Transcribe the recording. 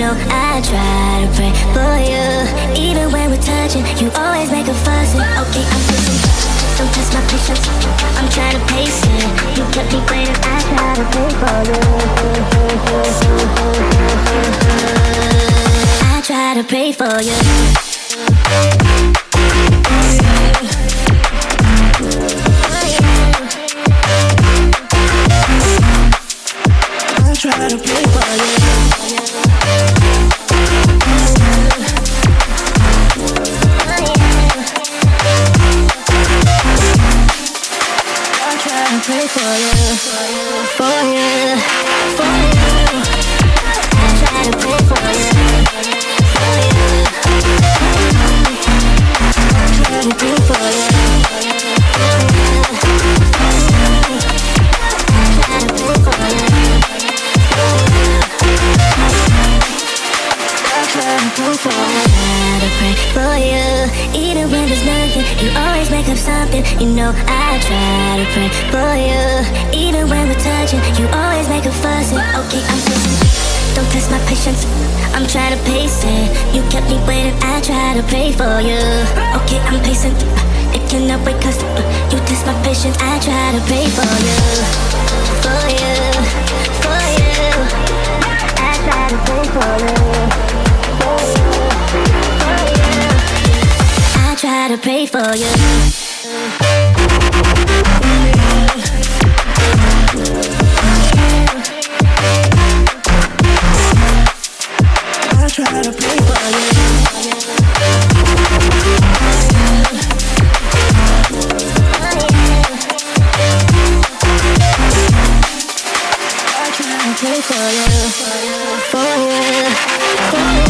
know I try to pray for you. Even when we're touching, you always make a fuss. Okay, I'm pushing. Don't test my patience. I'm trying to pace it. You kept me waiting. I try to pray for you. I try to pray for you. Try to play for you. Pray for you, for you, for you. I try to pray for you, for you. I try to pray for you Even when there's nothing, you always make up something You know I try to pray for you Even when we're touching, you always make a fuss Okay, I'm pushing Don't test my patience I'm trying to pace it You kept me waiting, I try to pray for you Okay, I'm pacing It cannot wait cause You test my patience, I try to pray for you For you, to pray for you. I try to pray for you. For you, for you,